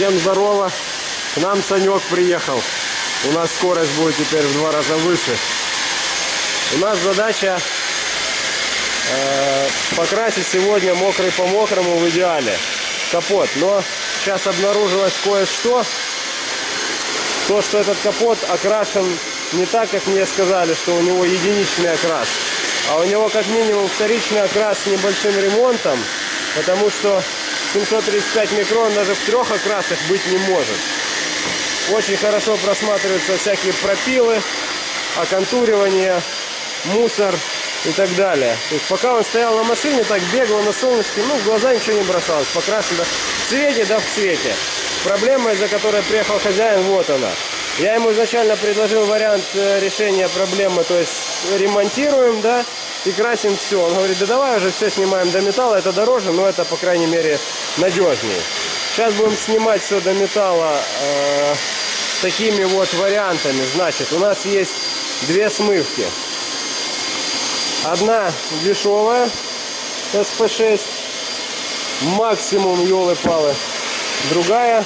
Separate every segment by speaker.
Speaker 1: Всем здорово. К нам Санек приехал. У нас скорость будет теперь в два раза выше. У нас задача э, покрасить сегодня мокрый по мокрому в идеале капот. Но сейчас обнаружилось кое-что. То, что этот капот окрашен не так, как мне сказали, что у него единичный окрас. А у него как минимум вторичный окрас с небольшим ремонтом. Потому что 735 микрон даже в трех окрасах быть не может. Очень хорошо просматриваются всякие пропилы, оконтуривание, мусор и так далее. То есть пока он стоял на машине, так бегал на солнышке, ну в глаза ничего не бросалось, покрашен да, в цвете, да в цвете. Проблема, из-за которой приехал хозяин, вот она. Я ему изначально предложил вариант э, решения проблемы, то есть ремонтируем, да, и красим все. Он говорит, да давай уже все снимаем до металла, это дороже, но это, по крайней мере, надежнее. Сейчас будем снимать все до металла э, такими вот вариантами. Значит, у нас есть две смывки. Одна дешевая, СП6, максимум елы-палы. Другая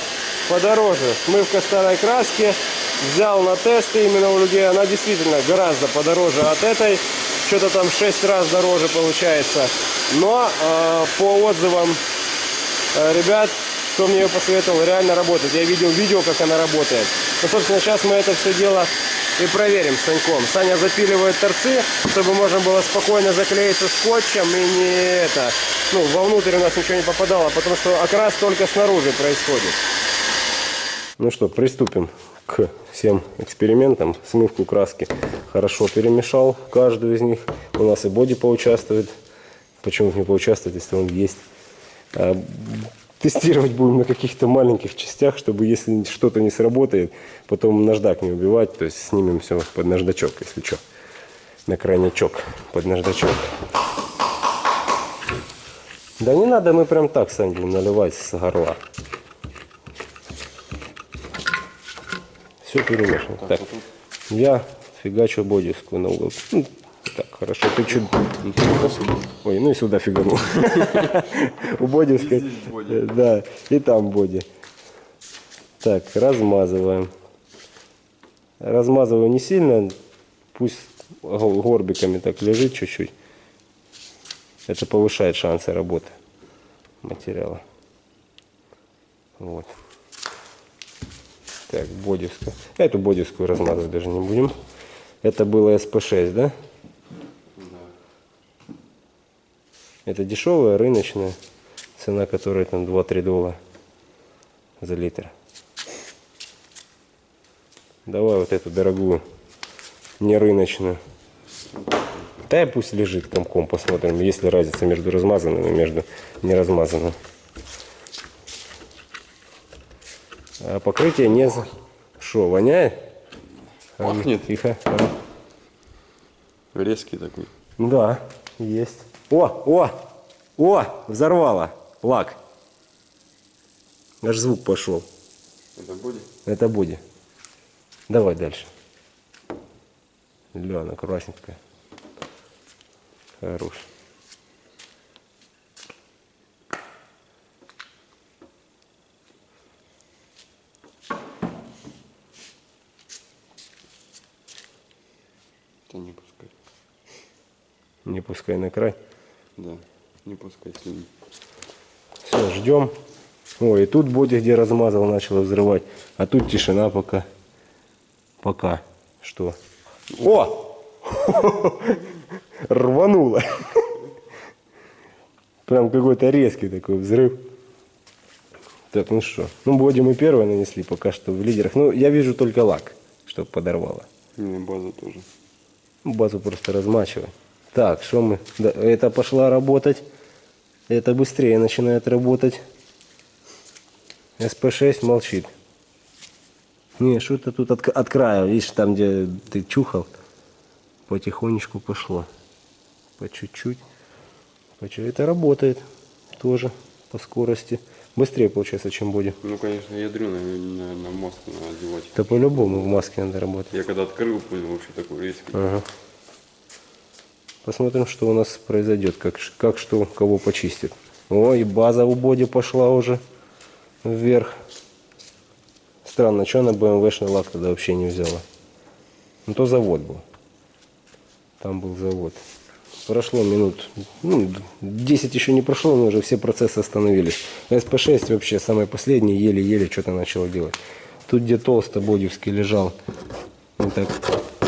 Speaker 1: подороже. Смывка старой краски. Взял на тесты именно у людей. Она действительно гораздо подороже от этой. Что-то там 6 раз дороже получается. Но э, по отзывам э, ребят, кто мне ее посоветовал, реально работает. Я видел видео, как она работает. Ну, собственно, сейчас мы это все дело и проверим с Саньком. Саня запиливает торцы, чтобы можно было спокойно заклеиться скотчем и не это, ну, вовнутрь у нас ничего не попадало, потому что окрас только снаружи происходит. Ну что, приступим к всем экспериментам. Смывку краски хорошо перемешал каждую из них. У нас и боди поучаствует. Почему не поучаствует, если он есть? А, тестировать будем на каких-то маленьких частях, чтобы если что-то не сработает, потом наждак не убивать. То есть снимем все под наждачок, если что. На крайнячок под наждачок. Да не надо, мы прям так, Сань, наливать с горла. Все перемешано. Так, я фигачу бодиску на угол. Ну, так, хорошо, ты чуть... Ой, ну и сюда фиганул. У бодиска. Да, и там боди. Так, размазываем. Размазываю не сильно, пусть горбиками так лежит чуть-чуть. Это повышает шансы работы материала. Вот. Так, бодевская. Эту бодевскую размазывать даже не будем. Это было СП6, да? Да. Это дешевая, рыночная. Цена которой там 2-3 доллара за литр. Давай вот эту дорогую, не рыночную. Да пусть лежит комком, посмотрим, есть ли разница между размазанным и между неразмазанным. А покрытие не... Что, воняет?
Speaker 2: Пахнет.
Speaker 1: А, тихо.
Speaker 2: А. Резкий такой.
Speaker 1: Да, есть. О, о, о, взорвало лак. Аж звук пошел.
Speaker 2: Это будет?
Speaker 1: Это будет. Давай дальше. Лена, красненькая. Хорош.
Speaker 2: Это не пускай.
Speaker 1: Не пускай на край.
Speaker 2: Да, не пускай слюни.
Speaker 1: Все, ждем. Ой, и тут боди, где размазал, начал взрывать. А тут тишина пока. Пока. Что? О! Рвануло. Прям какой-то резкий такой взрыв. Так, ну что. Ну, боди мы первые нанесли пока что в лидерах. Ну, я вижу только лак, чтобы подорвало.
Speaker 2: Ну, и база тоже.
Speaker 1: Базу просто размачивай. Так, что мы? Да, это пошла работать. Это быстрее начинает работать. СП6 молчит. Не, что-то тут от, от края, видишь, там, где ты чухал, потихонечку пошло. По чуть-чуть. По чуть Это работает тоже по скорости. Быстрее получается, чем боди.
Speaker 2: Ну, конечно, ядрено на, на маску надо одевать.
Speaker 1: Это по-любому в маске надо работать.
Speaker 2: Я когда открыл, понял, вообще такой резкий.
Speaker 1: Ага. Посмотрим, что у нас произойдет, как, как что кого почистит. О, и база у боди пошла уже вверх. Странно, что она БМВшный лак тогда вообще не взяла? Ну, то завод был. Там был завод. Прошло минут, ну, 10 еще не прошло, но уже все процессы остановились. СП-6 вообще самый последний, еле-еле что-то начало делать. Тут, где толсто Бодевский лежал, мы так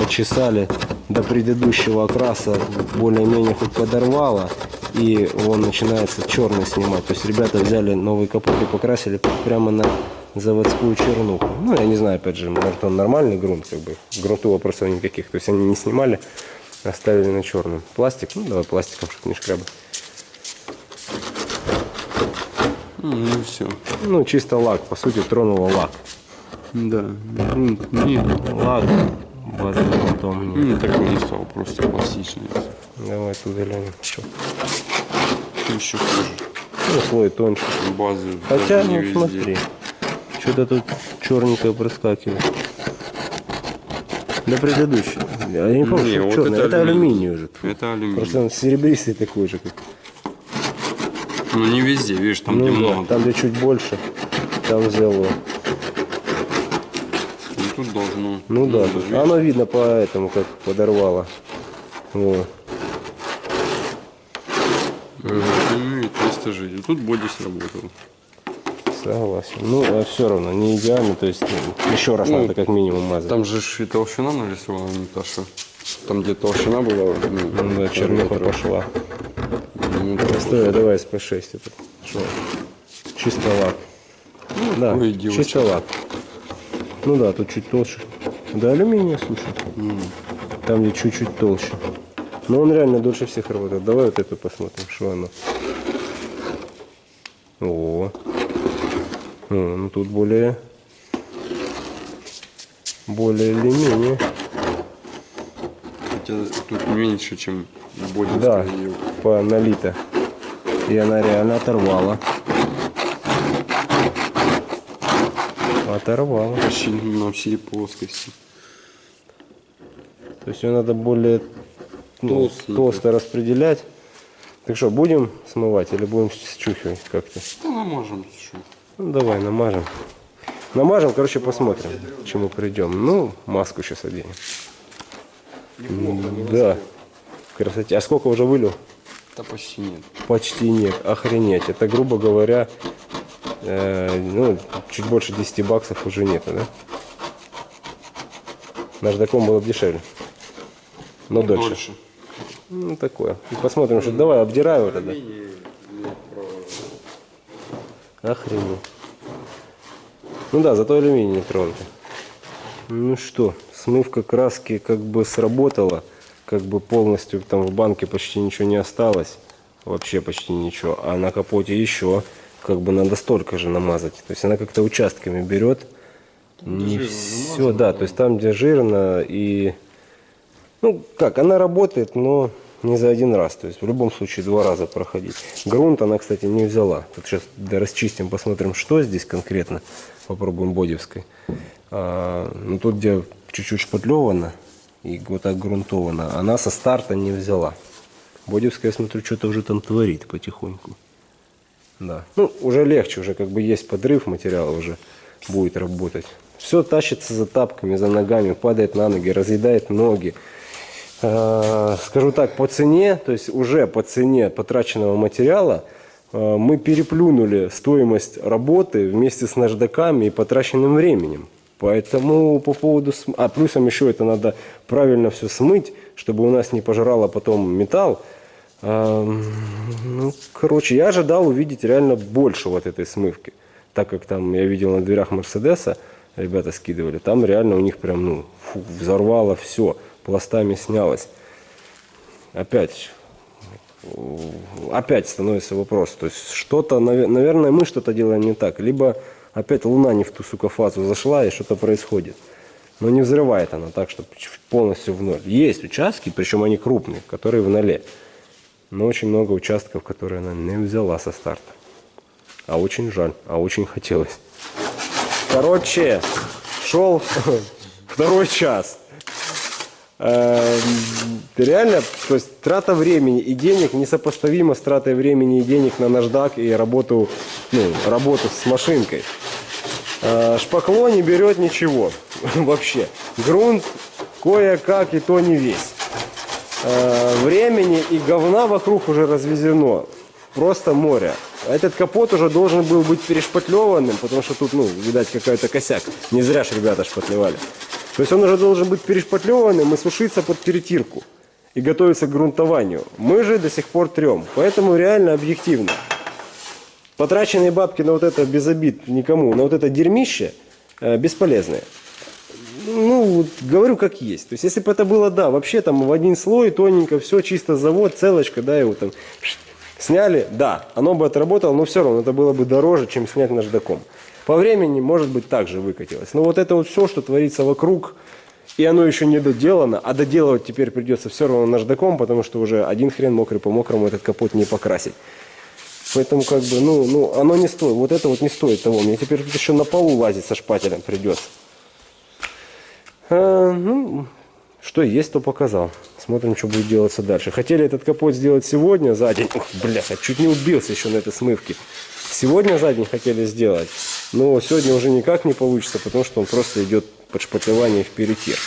Speaker 1: почесали до предыдущего окраса, более-менее хоть подорвало, и он начинается черный снимать. То есть ребята взяли новый капот и покрасили прямо на заводскую чернуху. Ну, я не знаю, опять же, может он нормальный грунт, как бы, грунту вопросов никаких. То есть они не снимали, оставили на черном. Пластик, ну давай пластиком, чтобы не шкрябать.
Speaker 2: Ну и все.
Speaker 1: Ну, чисто лак, по сути, тронула лак.
Speaker 2: Да. Грунт нет.
Speaker 1: Лак, базовый потом нет.
Speaker 2: Ну, такой не стал, просто классичный.
Speaker 1: Давай туда глянем. Что?
Speaker 2: Что еще хуже?
Speaker 1: Ну, слой тоньше.
Speaker 2: Базы
Speaker 1: Хотя, ну
Speaker 2: везде.
Speaker 1: смотри, что-то тут черненькое проскакивает. Да предыдущий. Я не помню,
Speaker 2: Не,
Speaker 1: что
Speaker 2: вот
Speaker 1: черный.
Speaker 2: это
Speaker 1: Это алюминий уже.
Speaker 2: Это алюминий.
Speaker 1: Просто он серебристый такой же, как.
Speaker 2: Ну не везде, видишь, там где
Speaker 1: ну, да,
Speaker 2: много.
Speaker 1: там где чуть больше, там взяло.
Speaker 2: Ну, должно.
Speaker 1: Ну да,
Speaker 2: видишь?
Speaker 1: оно видно по этому, как подорвало. Вот.
Speaker 2: Ну и 300 жить. Тут боди сработал.
Speaker 1: Согласен. Ну, а все равно не идеально, то есть ну, еще раз
Speaker 2: Ну,
Speaker 1: надо как минимум мазать.
Speaker 2: Там же и толщина нарисована, что. Там, где толщина была, ну,
Speaker 1: Ну да, чернуха пошла.
Speaker 2: Ну,
Speaker 1: Стой, давай СП6 это. Что? Чисто лак. да,
Speaker 2: ой, девочка.
Speaker 1: чисто лак. Ну да, тут чуть толще. Да, алюминия, слушай. Там где чуть-чуть толще. Но он реально дольше всех работает. Давай вот эту посмотрим, что оно. О. О, ну тут более более или менее.
Speaker 2: Хотя тут меньше, чем боди.
Speaker 1: Да, по налито. И она реально оторвала. Оторвала.
Speaker 2: Почти на всей плоскости.
Speaker 1: То есть ее надо более ну, толсто распределять. Так что, будем смывать или будем счухивать как-то?
Speaker 2: Да можем что.
Speaker 1: Ну, давай, намажем. Намажем, короче, посмотрим, к чему придем. Ну, маску сейчас оденем. Да, красоте. А сколько уже вылил?
Speaker 2: Да почти нет.
Speaker 1: Почти нет, охренеть. Это, грубо говоря, э, ну, чуть больше 10 баксов уже нету, да? Наждаком было бы дешевле. Но дольше.
Speaker 2: Дольше.
Speaker 1: Ну, такое. И посмотрим, что давай, обдирай его тогда. Охренеть. Ну да, зато алюминий не тронутый. Ну что, смывка краски как бы сработала. Как бы полностью там в банке почти ничего не осталось. Вообще почти ничего. А на капоте еще как бы надо столько же намазать. То есть она как-то участками берет. Не все, да. То есть там, где жирно и... Ну, как, она работает, но не за один раз. То есть в любом случае два раза проходить. Грунт она, кстати, не взяла. Тут сейчас да, расчистим, посмотрим, что здесь конкретно. Попробуем бодевской. А, ну, тут, где чуть-чуть шпатлевано и вот так грунтовано, она со старта не взяла. Бодевская, я смотрю, что-то уже там творит потихоньку. Да. Ну, уже легче, уже как бы есть подрыв материала, уже будет работать. Все тащится за тапками, за ногами, падает на ноги, разъедает ноги. Э, Скажу так, по цене, то есть уже по цене потраченного материала, э, мы переплюнули стоимость работы вместе с наждаками и потраченным временем. Поэтому по поводу... А плюсом еще это надо правильно все смыть, чтобы у нас не пожрало потом металл. Ну, короче, я ожидал увидеть реально больше вот этой смывки. Так как там я видел на дверях Мерседеса, ребята скидывали, там реально у них прям, ну, фу, взорвало все, пластами снялось. Опять, опять становится вопрос. То есть что-то, наве- наверное, мы что-то делаем не так. Либо опять луна не в ту, сука, фазу зашла и что-то происходит. Но не взрывает она так, чтобы полностью в ноль. Есть участки, причем они крупные, которые в ноле. Но очень много участков, которые она не взяла со старта. А очень жаль, а очень хотелось. Короче, шел второй час. Эм, Реально, то есть трата времени и денег несопоставима с тратой времени и денег на наждак и работу, ну, работу с машинкой. Э, Шпакло не берет ничего вообще. Грунт кое-как и то не весь. Э, Времени и говна вокруг уже развезено. Просто море. Этот капот уже должен был быть перешпатлеванным, потому что тут, ну, видать, какой-то косяк. Не зря ж ребята шпатлевали. То есть он уже должен быть перешпатлеванным и сушиться под перетирку. И готовиться к грунтованию. Мы же до сих пор трем. Поэтому реально объективно. Потраченные бабки на вот это без обид никому, на вот это дерьмище э, бесполезные. Ну, вот говорю как есть. То есть, если бы это было, да, вообще там в один слой, тоненько, все, чисто завод, целочка, да, его там сняли, да, оно бы отработало, но все равно это было бы дороже, чем снять наждаком. По времени, может быть, также выкатилось. Но вот это вот все, что творится вокруг, и оно еще не доделано, а доделывать теперь придется все равно наждаком, потому что уже один хрен мокрый по мокрому этот капот не покрасить. Поэтому как бы, ну, ну, оно не стоит, вот это вот не стоит того. Мне теперь еще на полу лазить со шпателем придется. А, ну, что есть, то показал. Смотрим, что будет делаться дальше. Хотели этот капот сделать сегодня за день. Ух, бляха, чуть не убился еще на этой смывке. Сегодня за день хотели сделать. Но сегодня уже никак не получится, потому что он просто идет под шпатлевание в перетир.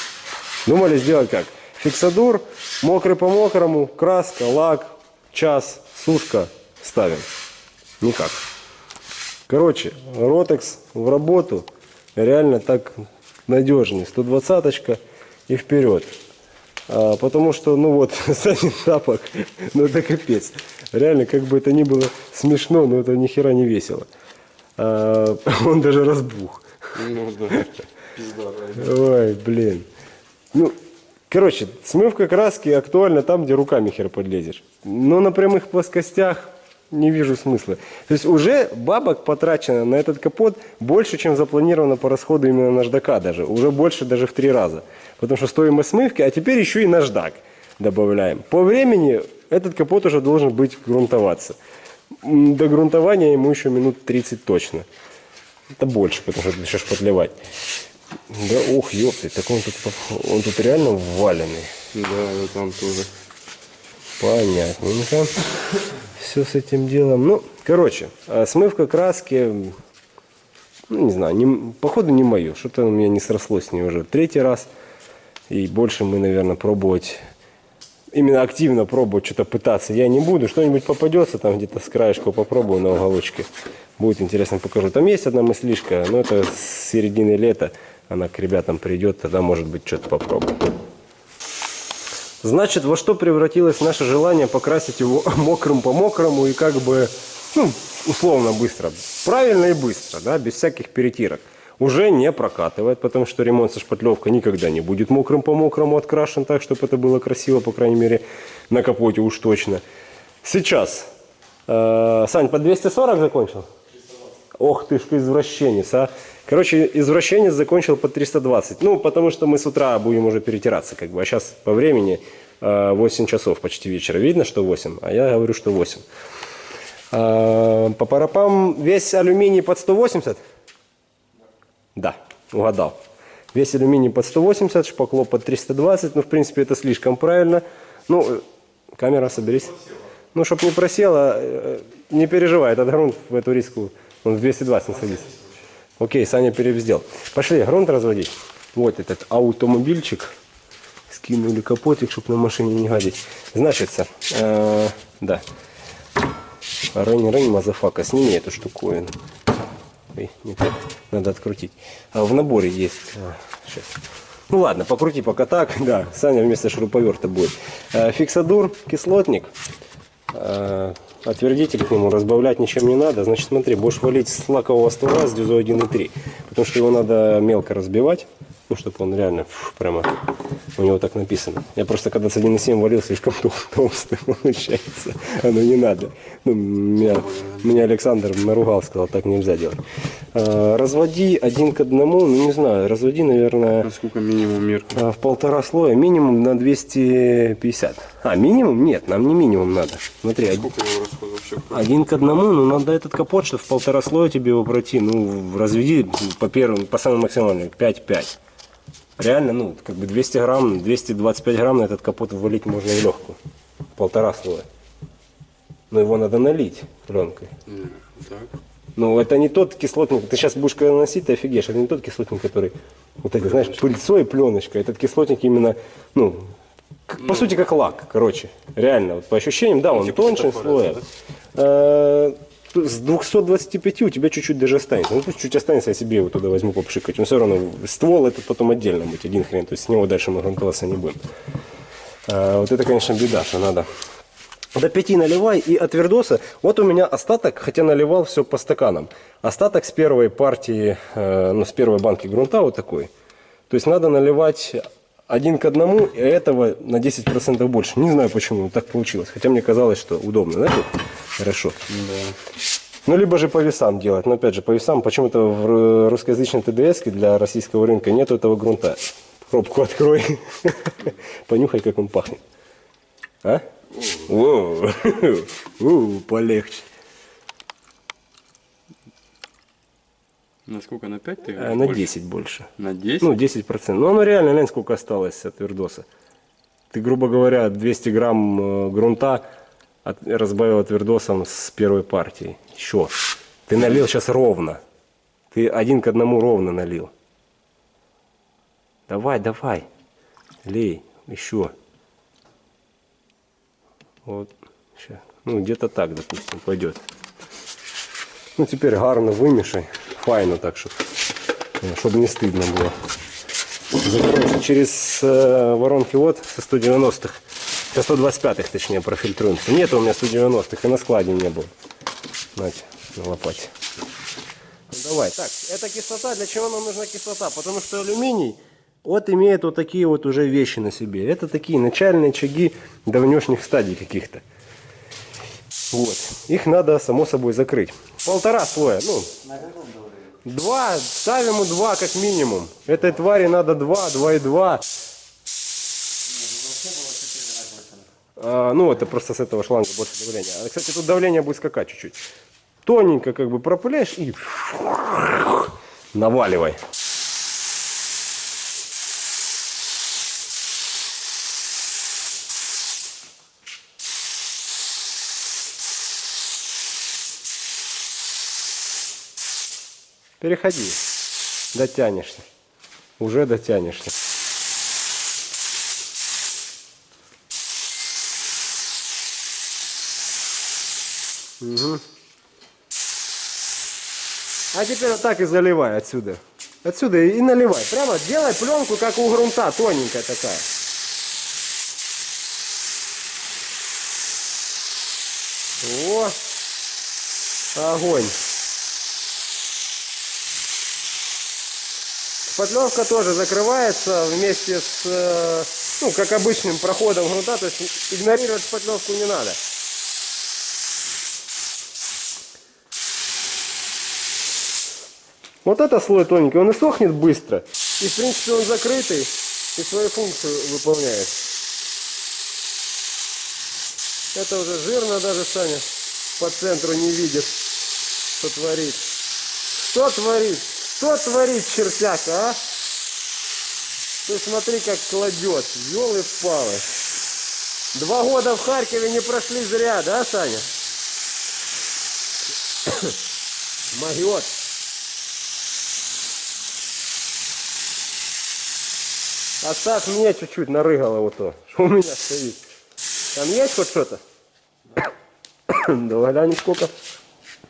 Speaker 1: Думали сделать как? Фиксадур, мокрый по мокрому, краска, лак, час, сушка, ставим. Никак. Короче, Ротекс в работу реально так надежнее. 120-очка и вперед. А, потому что, ну вот, Санин тапок, ну это капец. Реально, как бы это ни было смешно, но это ни хера не весело. А, он даже разбух.
Speaker 2: Ну да. Пизда,
Speaker 1: Ой, блин. Ну, короче, смывка краски актуальна там, где руками хер подлезешь. Но на прямых плоскостях не вижу смысла. То есть уже бабок потрачено на этот капот больше, чем запланировано по расходу именно наждака даже. Уже больше даже в три раза. Потому что стоимость смывки, а теперь еще и наждак добавляем. По времени этот капот уже должен быть грунтоваться. До грунтования ему еще минут 30 точно. Это больше, потому что еще шпатлевать. Да, ух, ёпты, так он тут, он тут реально валенный.
Speaker 2: Да, да, там тоже.
Speaker 1: Понятненько. Все с этим делом. Ну, короче, а смывка краски, ну, не знаю, не, походу не мое. Что-то у меня не срослось с ней уже третий раз. И больше мы, наверное, пробовать, именно активно пробовать что-то пытаться я не буду. Что-нибудь попадется там где-то с краешка попробую на уголочке. Будет интересно, покажу. Там есть одна мыслишка, но это с середины лета. Она к ребятам придет, тогда, может быть, что-то попробую. Значит, во что превратилось наше желание покрасить его мокрым по мокрому и как бы, ну, условно быстро. Правильно и быстро, да, без всяких перетирок. Уже не прокатывает, потому что ремонт со шпатлевкой никогда не будет мокрым по мокрому открашен так, чтобы это было красиво, по крайней мере, на капоте уж точно. Сейчас. Э, Сань, по 240 закончил? Ох ты ж извращенец, а. Короче, извращенец закончил по 320. Ну, потому что мы с утра будем уже перетираться, как бы. А сейчас по времени э, 8 часов почти вечера. Видно, что 8, а я говорю, что 8. Э, по парапам весь алюминий под 180? Да, угадал. Весь алюминий под 180, шпакло под 320. Ну, в принципе, это слишком правильно. Ну, э, камера, соберись. Ну, чтобы не просела, э, не переживай, этот грунт в эту риску, он в 220 не садится. Окей, Саня перевздел. Пошли грунт разводить. Вот этот автомобильчик. Скинули капотик, чтобы на машине не гадить. Значится, э, да. Рейн, motherfucker, сними эту штуковину. Ой, не так. Надо открутить. А в наборе есть. А, сейчас. Ну ладно, покрути пока так. Да, Саня вместо шуруповерта будет. Э, фиксадур, кислотник. Э, отвердитель к нему разбавлять ничем не надо. Значит, смотри, будешь валить с лакового ствола с дюзой 1.3. Потому что его надо мелко разбивать. Ну, чтобы он реально фу, прямо у него так написано. Я просто когда с 1.7 валил, слишком тол- толстый получается. Оно не надо. Ну, меня, меня Александр наругал, сказал, так нельзя делать. Э, разводи один к одному, ну не знаю, разводи, наверное,
Speaker 2: Насколько минимум мерка?
Speaker 1: а, в полтора слоя, минимум на 250. А, минимум? Нет, нам не минимум надо. Смотри, один,
Speaker 2: Сколько его расход вообще?
Speaker 1: один к одному, ну надо этот капот, что в полтора слоя тебе его пройти. Ну, разведи по первым, по самым максимальным, 5-5. Реально, ну, как бы 200 грамм, 225 грамм на этот капот ввалить можно в легкую. Полтора слоя. Но его надо налить пленкой.
Speaker 2: Так.
Speaker 1: Но это не тот кислотник, ты сейчас будешь когда наносить, ты офигеешь, это не тот кислотник, который, вот это, знаешь, пыльцой пленочка, этот кислотник именно, ну, как- по сути, как лак, короче, реально, вот по ощущениям, да, он тоньше слоя. Э, С 225 у тебя чуть-чуть даже останется. Ну, пусть чуть останется, я себе его туда возьму попшикать. Но все равно ствол этот потом отдельно быть, один хрен. То есть с него дальше мы грунтоваться не будем. А, вот это, конечно, беда, что надо. До 5 наливай и от вердоса. Вот у меня остаток, хотя наливал все по стаканам. Остаток с первой партии, э, ну, с первой банки грунта вот такой. То есть надо наливать один к одному, и этого на 10% больше. Не знаю, почему так получилось. Хотя мне казалось, что удобно. Знаете, хорошо. Ну, либо же по весам делать. Но опять же, по весам почему-то в ру- русскоязычной ТДС для российского рынка нету этого грунта. Пробку открой. Понюхай, как он пахнет. А? О, у, полегче.
Speaker 2: На сколько? На 5 ты
Speaker 1: А, На
Speaker 2: больше?
Speaker 1: 10 больше.
Speaker 2: На 10?
Speaker 1: Ну, 10%. Ну, оно реально, глянь, сколько осталось от вердоса. Ты, грубо говоря, 200 грамм э, грунта от- разбавил от вердосом с первой партии. Еще. Ты налил сейчас ровно. Ты один к одному ровно налил. Давай, давай. Лей. Еще. Вот. Ща. Ну, где-то так, допустим, пойдет. Ну, теперь гарно вимішай. Файно так, щоб, щоб не стидно було. Закроемся через э, воронки вот со 190-х. Со 125-х, точнее, профильтруемся. Нет у меня 190-х, и на складе не было. Знаете, на лопате. Ну, давай. Так, это кислота. Для чего нам нужна кислота? Потому что алюминий вот имеет вот такие вот уже вещи на себе. Это такие начальные очаги давнешних стадий каких-то. Вот. Их надо, само собой, закрыть. Полтора слоя. Ну, Два, ставим ему два как минимум. Этой твари надо два, два и два. А, ну, это просто с этого шланга больше давления. А, кстати, тут давление будет скакать чуть-чуть. Тоненько как бы пропыляешь и наваливай. Переходи. Дотянешься. Уже дотянешься. Мгм. А теперь вот так и заливай отсюда. Отсюда и наливай. Прямо делай пленку, как у грунта, тоненькая такая. О, огонь. Шпатлевка тоже закрывается вместе с, э, ну, как обычным проходом грунта, то есть игнорировать шпатлевку не надо. Вот это слой тоненький, он и сохнет быстро. И в принципе он закрытый и свою функцию выполняет. Это уже жирно даже Саня по центру не видит, что творит. Что творит? Что творит чертяк, а? Ты смотри, как кладет. Елы палы. Два года в Харькове не прошли зря, да, Саня? Могет. Оставь мне чуть-чуть нарыгало вот то, что у меня стоит. Там есть хоть что-то? Давай глянем сколько.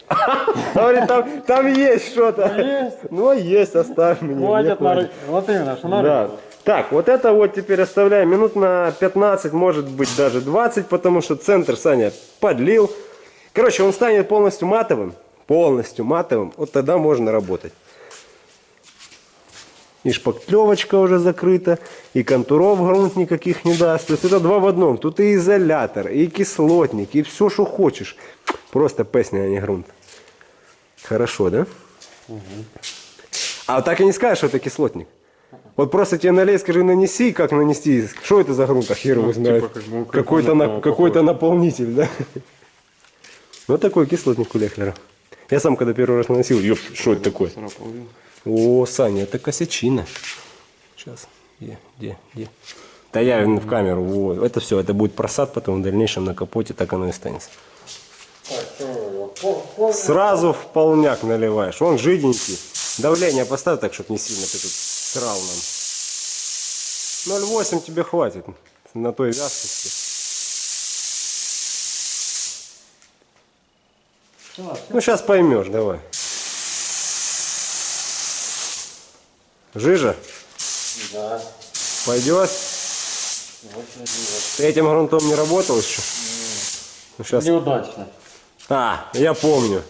Speaker 1: Говорит, там, там есть что-то. Ну, есть, оставь мне.
Speaker 3: Хватит на
Speaker 1: хватит.
Speaker 3: Вот именно, что на
Speaker 1: Да. Так, вот это вот теперь оставляем минут на 15, может быть даже 20, потому что центр Саня подлил. Короче, он станет полностью матовым. Полностью матовым. Вот тогда можно работать. И шпаклевочка уже закрыта, и контуров грунт никаких не даст. То есть это два в одном. Тут и изолятор, и кислотник, и все, что хочешь. Просто песня, а не грунт. Хорошо, да? А так и не скажешь, что это кислотник. Вот просто тебе налей, скажи, нанеси, как нанести. Что это за грунт, а хер его знает.
Speaker 2: типа как
Speaker 1: Какой-то на-
Speaker 2: но
Speaker 1: какой-то наполнитель, да? Вот такой кислотник у Лехлера. Я сам, когда первый раз наносил, ёп, что это такое? О, Саня, это косячина. Сейчас. Где, где, где? Да я в камеру. Вот. Это все, это будет просад потом в дальнейшем на капоте, так оно и останется. Сразу в полняк наливаешь. Он жиденький. Давление поставь так, чтобы не сильно ты тут срал нам. 0,8 тебе хватит на той вязкости. Ну, сейчас поймешь, давай. Жижа?
Speaker 3: Да.
Speaker 1: Пойдет? Ты этим грунтом не работал еще? Ну, сейчас...
Speaker 3: Неудачно.
Speaker 1: А, я помню.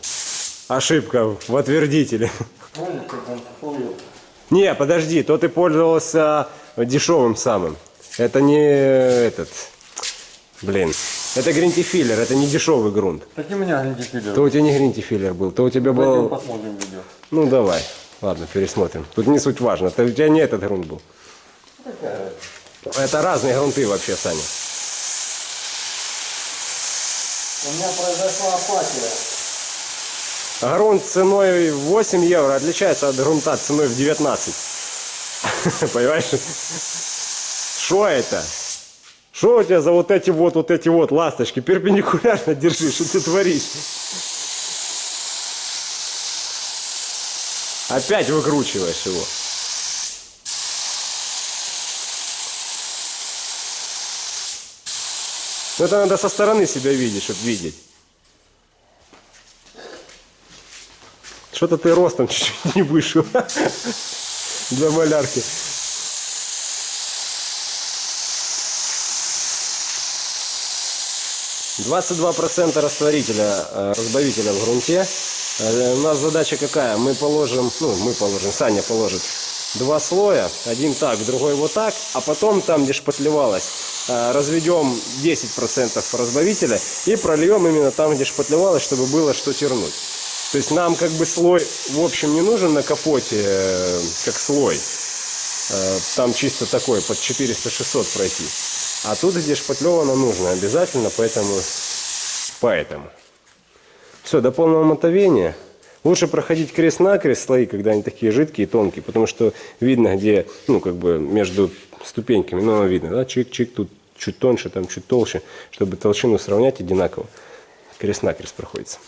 Speaker 1: Ошибка в отвердителе. Не, подожди, то ты пользовался дешевым самым. Это не этот. Блин. Это гринтифиллер, это не дешевый грунт.
Speaker 3: Так и у меня гринтифилер.
Speaker 1: То у тебя не гринтифиллер был, то у тебя был...
Speaker 3: посмотрим видео.
Speaker 1: Ну давай. Ладно, пересмотрим. Тут не суть важно. То у тебя не этот грунт был. Это разные грунты вообще, Саня.
Speaker 3: У меня произошла апатия.
Speaker 1: Грунт ценой 8 евро отличается от грунта ценой в 19. Понимаешь? Что это? Что у тебя за вот эти вот, вот эти вот ласточки? Перпендикулярно держи, что ты творишь? Опять выкручиваешь его. Ну, Это надо со стороны себя видеть, чтобы видеть. Что-то ты ростом чуть-чуть не вышел для малярки. Двадцать два процента растворителя, э, разбавителя в грунте. Э, У нас задача какая? Мы положим, ну мы положим, Саня положит два слоя, один так, другой вот так, а потом там, где шпатлевалось, э, разведем 10% разбавителя и прольем именно там, где шпатлевалось, чтобы было что тернуть. То есть нам как бы слой в общем не нужен на капоте, э, как слой. Там чисто такой, под 400-600 пройти. А тут, где шпатлевано, нужно обязательно, поэтому... Поэтому. Все, до полного мотовения. Лучше проходить крест-накрест слои, когда они такие жидкие и тонкие, потому что видно, где, ну, как бы между ступеньками, ну, видно, да, чик-чик, тут чуть тоньше, там чуть толще, чтобы толщину сравнять одинаково. Крест-накрест проходится.